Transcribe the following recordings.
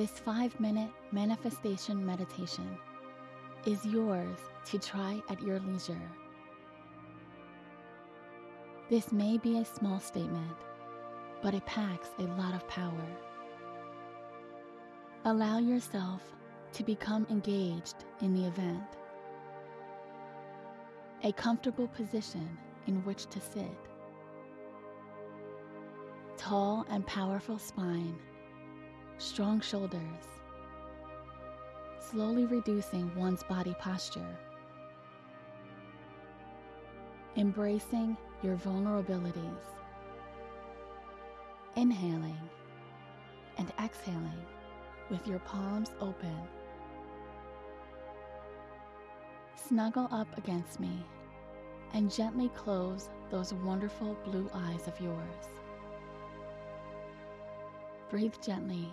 This five minute manifestation meditation is yours to try at your leisure. This may be a small statement, but it packs a lot of power. Allow yourself to become engaged in the event. A comfortable position in which to sit. Tall and powerful spine, strong shoulders, slowly reducing one's body posture. Embracing your vulnerabilities. Inhaling and exhaling with your palms open. Snuggle up against me and gently close those wonderful blue eyes of yours. Breathe gently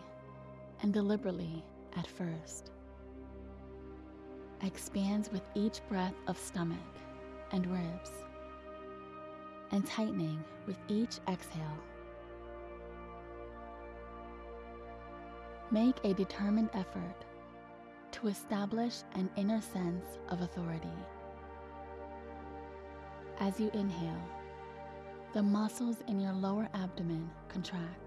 and deliberately at first. Expands with each breath of stomach and ribs, and tightening with each exhale. Make a determined effort to establish an inner sense of authority. As you inhale, the muscles in your lower abdomen contract.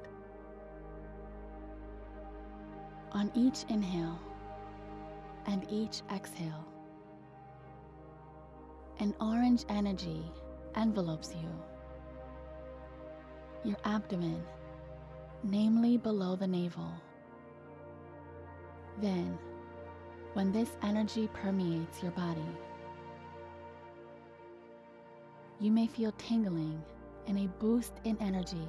On each inhale and each exhale, an orange energy envelopes you. Your abdomen, namely below the navel. Then, when this energy permeates your body, you may feel tingling and a boost in energy.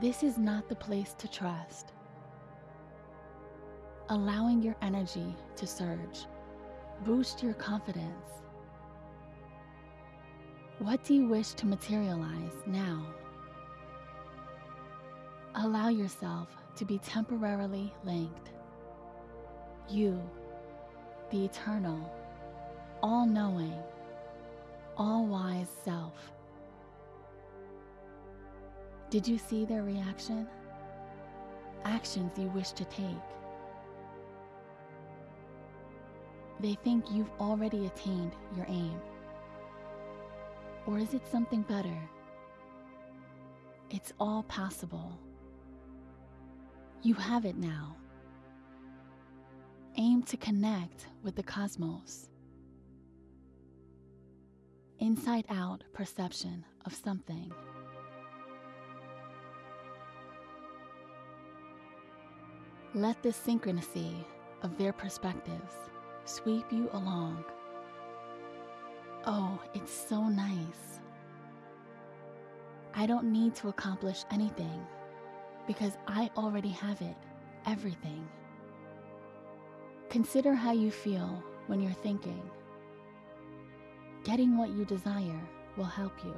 This is not the place to trust. Allowing your energy to surge, boost your confidence. What do you wish to materialize now? Allow yourself to be temporarily linked. You, the eternal, all knowing, Did you see their reaction? Actions you wish to take. They think you've already attained your aim. Or is it something better? It's all possible. You have it now. Aim to connect with the cosmos. Inside out perception of something. Let the synchronicity of their perspectives sweep you along. Oh, it's so nice. I don't need to accomplish anything because I already have it, everything. Consider how you feel when you're thinking. Getting what you desire will help you.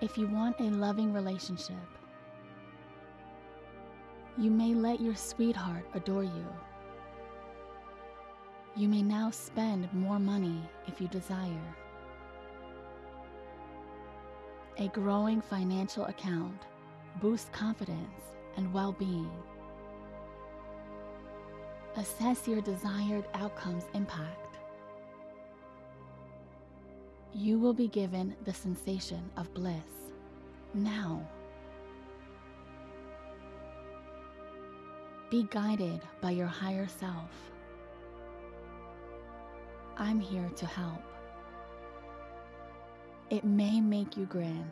If you want a loving relationship, you may let your sweetheart adore you. You may now spend more money if you desire. A growing financial account boosts confidence and well being. Assess your desired outcome's impact. You will be given the sensation of bliss now. Be guided by your higher self. I'm here to help. It may make you grin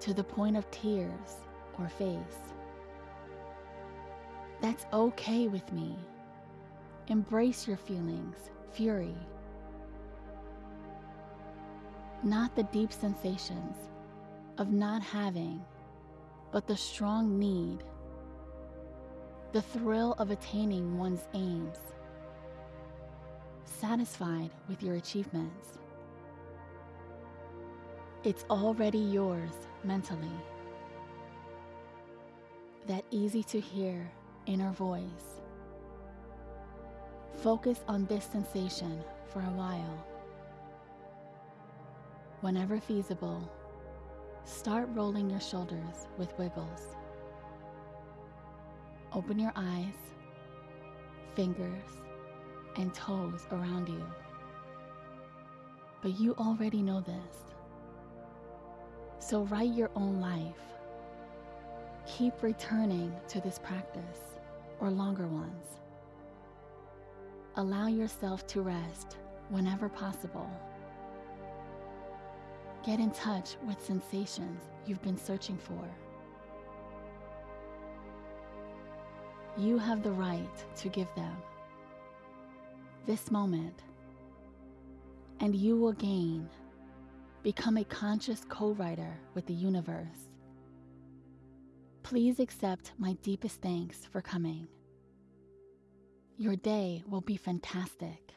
to the point of tears or face. That's okay with me. Embrace your feelings, fury. Not the deep sensations of not having, but the strong need, the thrill of attaining one's aims, satisfied with your achievements. It's already yours mentally. That easy to hear inner voice. Focus on this sensation for a while. Whenever feasible, start rolling your shoulders with wiggles. Open your eyes, fingers, and toes around you. But you already know this. So write your own life. Keep returning to this practice or longer ones. Allow yourself to rest whenever possible. Get in touch with sensations you've been searching for. You have the right to give them. This moment, and you will gain, become a conscious co writer with the universe. Please accept my deepest thanks for coming. Your day will be fantastic.